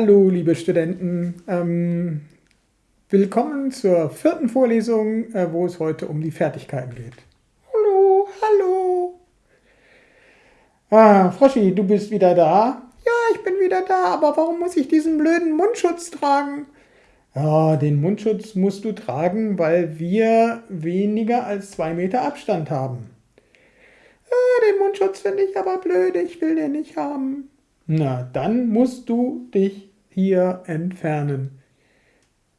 Hallo, liebe Studenten. Ähm, willkommen zur vierten Vorlesung, äh, wo es heute um die Fertigkeiten geht. Hallo, hallo. Ah, Froschi, du bist wieder da? Ja, ich bin wieder da, aber warum muss ich diesen blöden Mundschutz tragen? Ja, den Mundschutz musst du tragen, weil wir weniger als zwei Meter Abstand haben. Ja, den Mundschutz finde ich aber blöd, ich will den nicht haben. Na, dann musst du dich hier entfernen.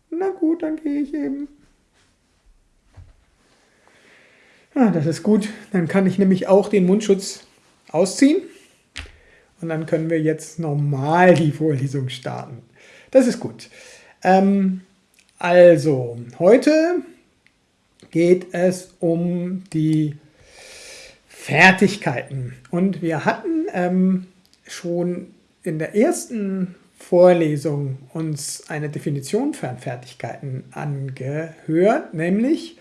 Na gut, dann gehe ich eben. Ah, das ist gut. Dann kann ich nämlich auch den Mundschutz ausziehen. Und dann können wir jetzt normal die Vorlesung starten. Das ist gut. Ähm, also, heute geht es um die Fertigkeiten. Und wir hatten ähm, schon in der ersten Vorlesung uns eine Definition von Fertigkeiten angehört, nämlich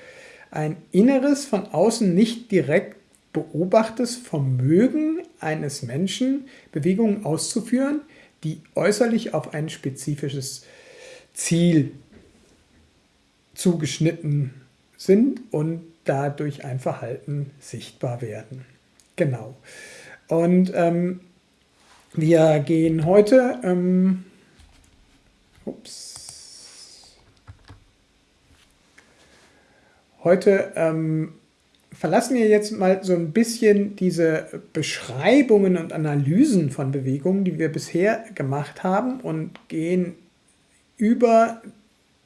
ein inneres, von außen nicht direkt beobachtetes Vermögen eines Menschen, Bewegungen auszuführen, die äußerlich auf ein spezifisches Ziel zugeschnitten sind und dadurch ein Verhalten sichtbar werden. Genau. Und ähm, wir gehen heute, ähm, ups, heute ähm, verlassen wir jetzt mal so ein bisschen diese Beschreibungen und Analysen von Bewegungen, die wir bisher gemacht haben und gehen über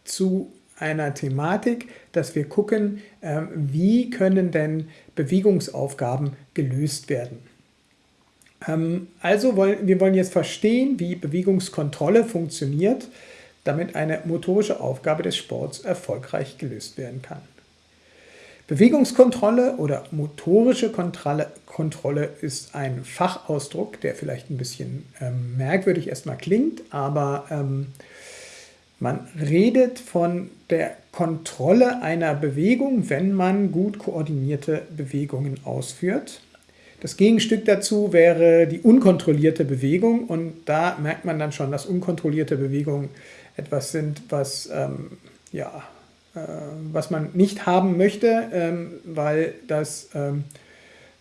zu einer Thematik, dass wir gucken, äh, wie können denn Bewegungsaufgaben gelöst werden. Ähm, also wollen wir wollen jetzt verstehen, wie Bewegungskontrolle funktioniert, damit eine motorische Aufgabe des Sports erfolgreich gelöst werden kann. Bewegungskontrolle oder motorische Kontrolle, Kontrolle ist ein Fachausdruck, der vielleicht ein bisschen ähm, merkwürdig erstmal klingt, aber ähm, man redet von der Kontrolle einer Bewegung, wenn man gut koordinierte Bewegungen ausführt. Das Gegenstück dazu wäre die unkontrollierte Bewegung und da merkt man dann schon, dass unkontrollierte Bewegungen etwas sind, was, ähm, ja, äh, was man nicht haben möchte, ähm, weil das ähm,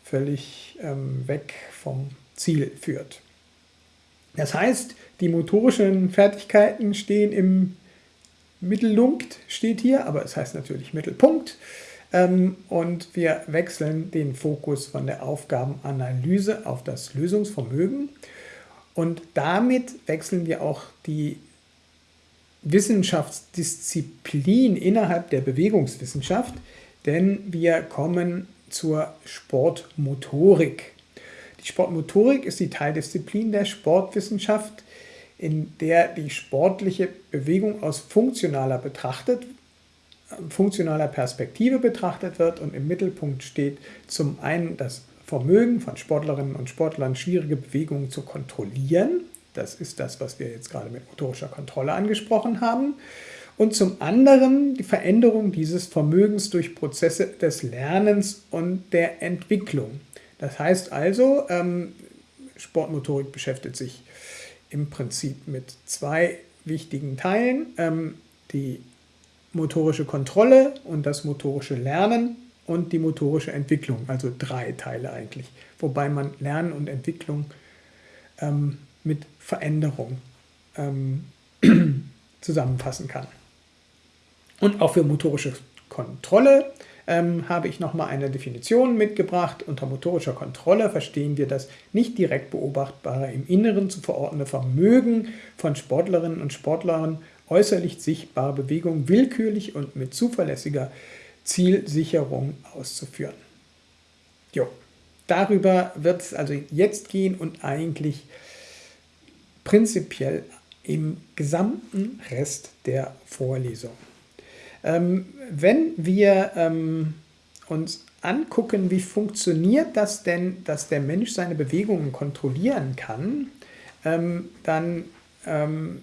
völlig ähm, weg vom Ziel führt. Das heißt, die motorischen Fertigkeiten stehen im Mittelpunkt, steht hier, aber es heißt natürlich Mittelpunkt. Ähm, und wir wechseln den Fokus von der Aufgabenanalyse auf das Lösungsvermögen. Und damit wechseln wir auch die Wissenschaftsdisziplin innerhalb der Bewegungswissenschaft, denn wir kommen zur Sportmotorik. Die Sportmotorik ist die Teildisziplin der Sportwissenschaft, in der die sportliche Bewegung aus funktionaler betrachtet funktionaler Perspektive betrachtet wird und im Mittelpunkt steht zum einen das Vermögen von Sportlerinnen und Sportlern, schwierige Bewegungen zu kontrollieren. Das ist das, was wir jetzt gerade mit motorischer Kontrolle angesprochen haben. Und zum anderen die Veränderung dieses Vermögens durch Prozesse des Lernens und der Entwicklung. Das heißt also, ähm, Sportmotorik beschäftigt sich im Prinzip mit zwei wichtigen Teilen. Ähm, die motorische Kontrolle und das motorische Lernen und die motorische Entwicklung, also drei Teile eigentlich, wobei man Lernen und Entwicklung ähm, mit Veränderung ähm, zusammenfassen kann. Und auch für motorische Kontrolle ähm, habe ich nochmal eine Definition mitgebracht. Unter motorischer Kontrolle verstehen wir das nicht direkt beobachtbare im Inneren zu verordnende Vermögen von Sportlerinnen und Sportlern äußerlich sichtbare Bewegung willkürlich und mit zuverlässiger Zielsicherung auszuführen. Jo, darüber wird es also jetzt gehen und eigentlich prinzipiell im gesamten Rest der Vorlesung. Ähm, wenn wir ähm, uns angucken, wie funktioniert das denn, dass der Mensch seine Bewegungen kontrollieren kann, ähm, dann ähm,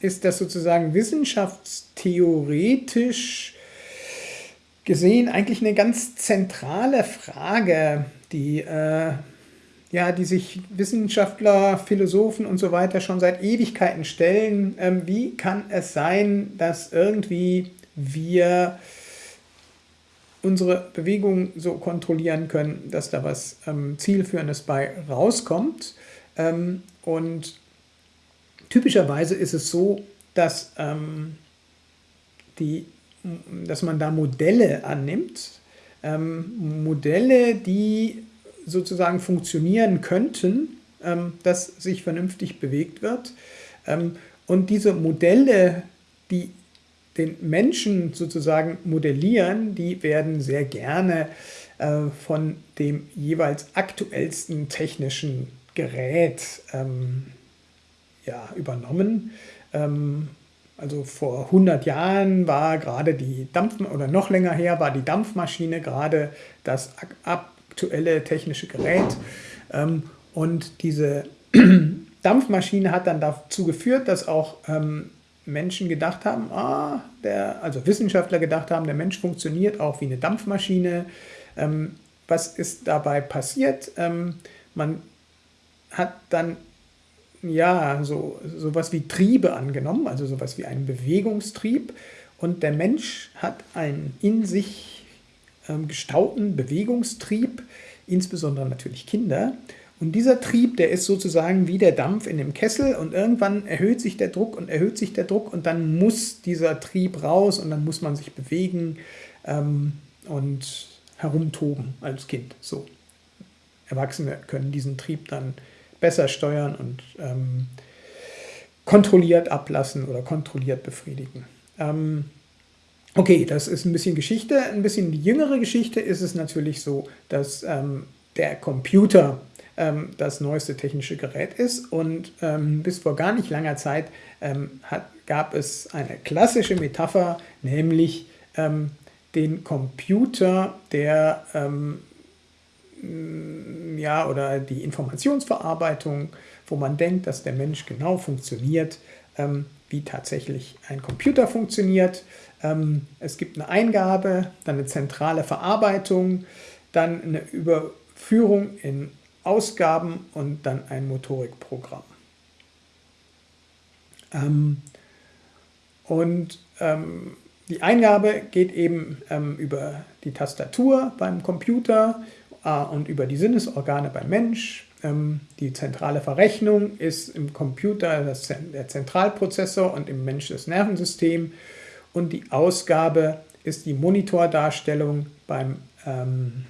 ist das sozusagen wissenschaftstheoretisch gesehen eigentlich eine ganz zentrale Frage, die äh, ja, die sich Wissenschaftler, Philosophen und so weiter schon seit Ewigkeiten stellen. Ähm, wie kann es sein, dass irgendwie wir unsere Bewegung so kontrollieren können, dass da was ähm, Zielführendes bei rauskommt. Ähm, und typischerweise ist es so, dass, ähm, die, dass man da Modelle annimmt, ähm, Modelle, die sozusagen funktionieren könnten, ähm, dass sich vernünftig bewegt wird. Ähm, und diese Modelle, die den Menschen sozusagen modellieren, die werden sehr gerne äh, von dem jeweils aktuellsten technischen Gerät ähm, ja, übernommen. Ähm, also vor 100 Jahren war gerade die Dampf oder noch länger her war die Dampfmaschine gerade das aktuelle technische Gerät. Ähm, und diese Dampfmaschine hat dann dazu geführt, dass auch ähm, Menschen gedacht haben, ah, der, also Wissenschaftler gedacht haben, der Mensch funktioniert auch wie eine Dampfmaschine. Ähm, was ist dabei passiert? Ähm, man hat dann ja so sowas wie Triebe angenommen, also sowas wie einen Bewegungstrieb. Und der Mensch hat einen in sich ähm, gestauten Bewegungstrieb, insbesondere natürlich Kinder. Und dieser Trieb, der ist sozusagen wie der Dampf in dem Kessel und irgendwann erhöht sich der Druck und erhöht sich der Druck und dann muss dieser Trieb raus und dann muss man sich bewegen ähm, und herumtoben als Kind. So. Erwachsene können diesen Trieb dann besser steuern und ähm, kontrolliert ablassen oder kontrolliert befriedigen. Ähm, okay, das ist ein bisschen Geschichte. Ein bisschen die jüngere Geschichte ist es natürlich so, dass ähm, der Computer ähm, das neueste technische Gerät ist. Und ähm, bis vor gar nicht langer Zeit ähm, hat, gab es eine klassische Metapher, nämlich den Computer, der ähm, ja, oder die Informationsverarbeitung, wo man denkt, dass der Mensch genau funktioniert, ähm, wie tatsächlich ein Computer funktioniert. es gibt eine Eingabe, dann eine zentrale Verarbeitung, dann eine Überführung in Ausgaben und dann ein Motorikprogramm. Ähm, und ähm, die Eingabe geht eben ähm, über die Tastatur beim Computer und über die Sinnesorgane beim Mensch. Ähm, die zentrale Verrechnung ist im Computer der Zentralprozessor und im Mensch das Nervensystem. Und die Ausgabe ist die Monitordarstellung beim, ähm,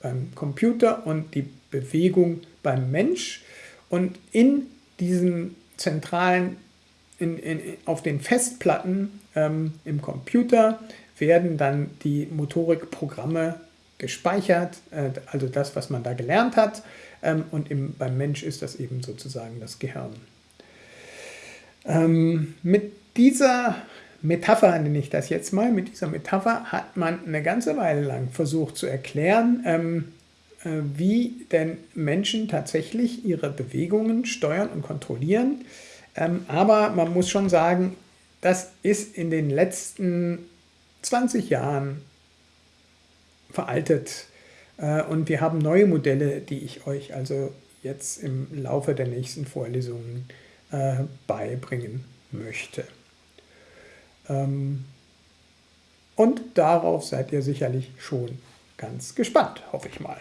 beim Computer und die Bewegung beim Mensch und in diesen zentralen, in, in, auf den Festplatten ähm, im Computer werden dann die Motorikprogramme gespeichert, äh, also das, was man da gelernt hat ähm, und im, beim Mensch ist das eben sozusagen das Gehirn. Ähm, mit dieser Metapher nenne ich das jetzt mal, mit dieser Metapher hat man eine ganze Weile lang versucht zu erklären, ähm, äh, wie denn Menschen tatsächlich ihre Bewegungen steuern und kontrollieren. Aber man muss schon sagen, das ist in den letzten 20 Jahren veraltet. Äh, und wir haben neue Modelle, die ich euch also jetzt im Laufe der nächsten Vorlesungen äh, beibringen möchte. Ähm, und darauf seid ihr sicherlich schon ganz gespannt, hoffe ich mal.